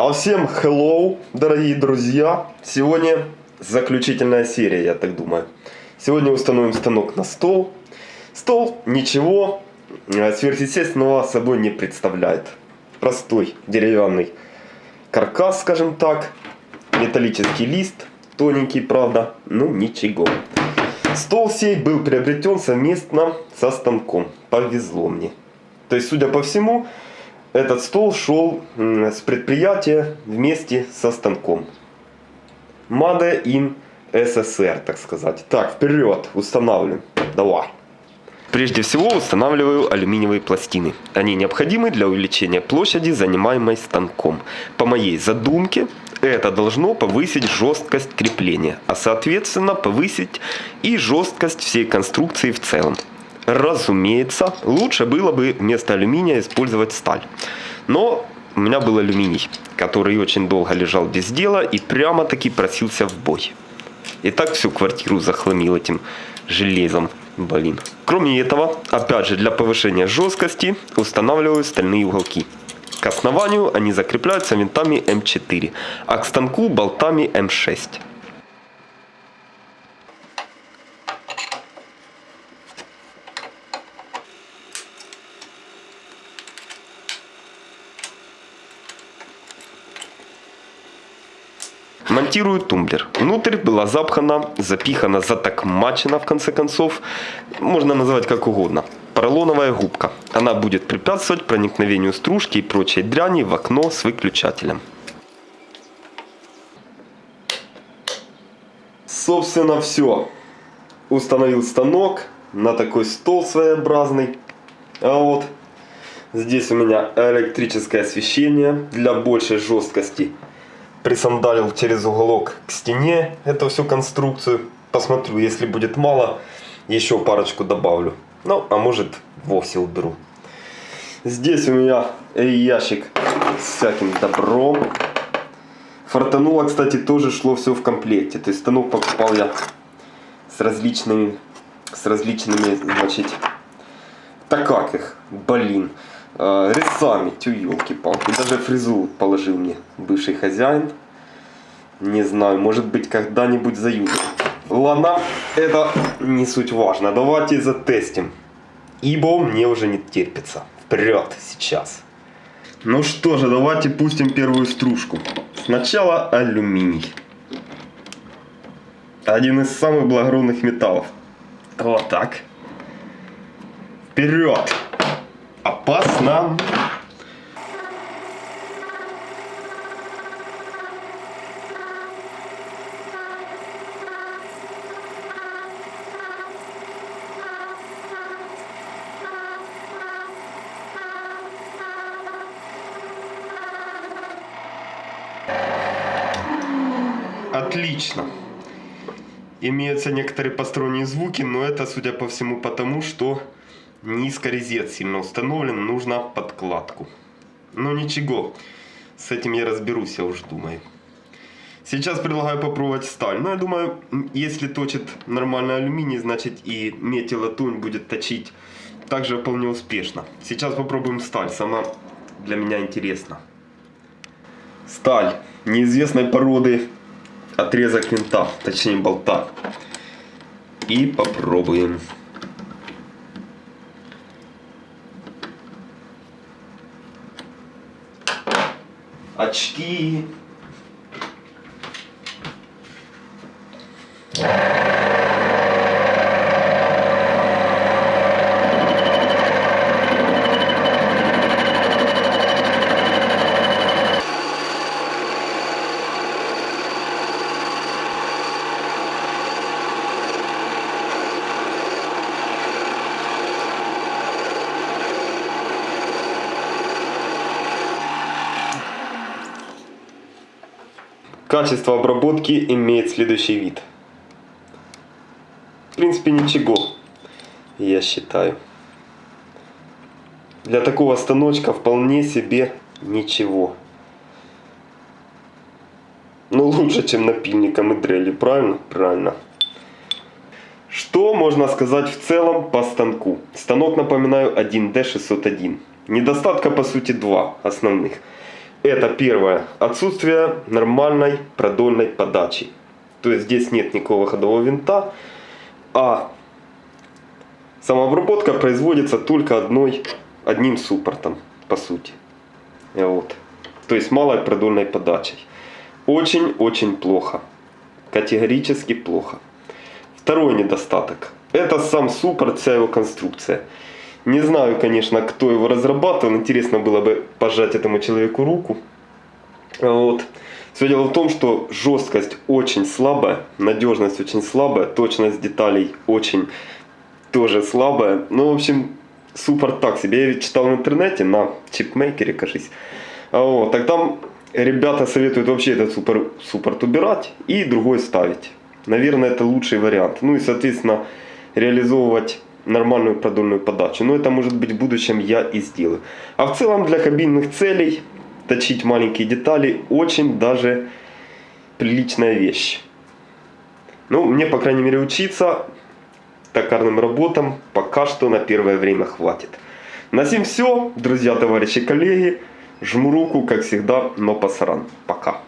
А всем hello, дорогие друзья! Сегодня заключительная серия, я так думаю. Сегодня установим станок на стол. Стол ничего э, сверхъестественного собой не представляет. Простой деревянный каркас, скажем так. Металлический лист, тоненький, правда, ну ничего. Стол сей был приобретен совместно со станком. Повезло мне. То есть, судя по всему, этот стол шел с предприятия вместе со станком. Made in СССР, так сказать. Так, вперед, устанавливаем. Давай. Прежде всего устанавливаю алюминиевые пластины. Они необходимы для увеличения площади, занимаемой станком. По моей задумке, это должно повысить жесткость крепления, а соответственно повысить и жесткость всей конструкции в целом. Разумеется, лучше было бы вместо алюминия использовать сталь. Но у меня был алюминий, который очень долго лежал без дела и прямо-таки просился в бой. И так всю квартиру захламил этим железом. Блин. Кроме этого, опять же для повышения жесткости устанавливаю стальные уголки. К основанию они закрепляются винтами М4, а к станку болтами М6. Монтирую тумблер. Внутрь была запхана, запихана, затокмачена в конце концов. Можно назвать как угодно. Поролоновая губка. Она будет препятствовать проникновению стружки и прочей дряни в окно с выключателем. Собственно все. Установил станок на такой стол своеобразный. А вот здесь у меня электрическое освещение для большей жесткости присандалил через уголок к стене эту всю конструкцию. Посмотрю, если будет мало, еще парочку добавлю. Ну, а может вовсе уберу. Здесь у меня ящик с всяким добром. Фортануло, кстати, тоже шло все в комплекте. То есть станок покупал я с различными, с различными, значит, так как их, блин, э, резцами, тю елки-палки. Даже фрезу положил мне бывший хозяин. Не знаю, может быть когда-нибудь заюзаю. Ладно, это не суть важно. Давайте затестим. Ибо мне уже не терпится. Вперед сейчас. Ну что же, давайте пустим первую стружку. Сначала алюминий. Один из самых благородных металлов. Вот так. Вперед. Опасно. Отлично. Имеются некоторые посторонние звуки, но это, судя по всему, потому что низко резец сильно установлен, нужно подкладку. Но ничего, с этим я разберусь, я уж думаю. Сейчас предлагаю попробовать сталь. Но я думаю, если точит нормальный алюминий, значит и медь и латунь будет точить также вполне успешно. Сейчас попробуем сталь, сама для меня интересна. Сталь неизвестной породы отрезок винта, точнее болта. И попробуем. Очки. Качество обработки имеет следующий вид. В принципе ничего, я считаю. Для такого станочка вполне себе ничего. Но лучше, чем напильником и дрели, правильно? Правильно. Что можно сказать в целом по станку? Станок, напоминаю, 1D601. Недостатка по сути два основных. Это первое. Отсутствие нормальной продольной подачи. То есть здесь нет никакого ходового винта, а самообработка производится только одной, одним суппортом, по сути. Вот. То есть малой продольной подачей. Очень-очень плохо. Категорически плохо. Второй недостаток. Это сам суппорт, вся его конструкция. Не знаю, конечно, кто его разрабатывал. Интересно было бы пожать этому человеку руку. Вот. Все дело в том, что жесткость очень слабая, надежность очень слабая, точность деталей очень тоже слабая. Ну, в общем, суппорт так себе. Я читал в интернете на чипмейкере, кажись. Вот, так там ребята советуют вообще этот супер, суппорт убирать и другой ставить. Наверное, это лучший вариант. Ну и, соответственно, реализовывать нормальную продольную подачу. Но это может быть в будущем я и сделаю. А в целом для кабинных целей точить маленькие детали очень даже приличная вещь. Ну, мне, по крайней мере, учиться токарным работам пока что на первое время хватит. На всем все, друзья, товарищи, коллеги. Жму руку, как всегда, но пасаран. Пока.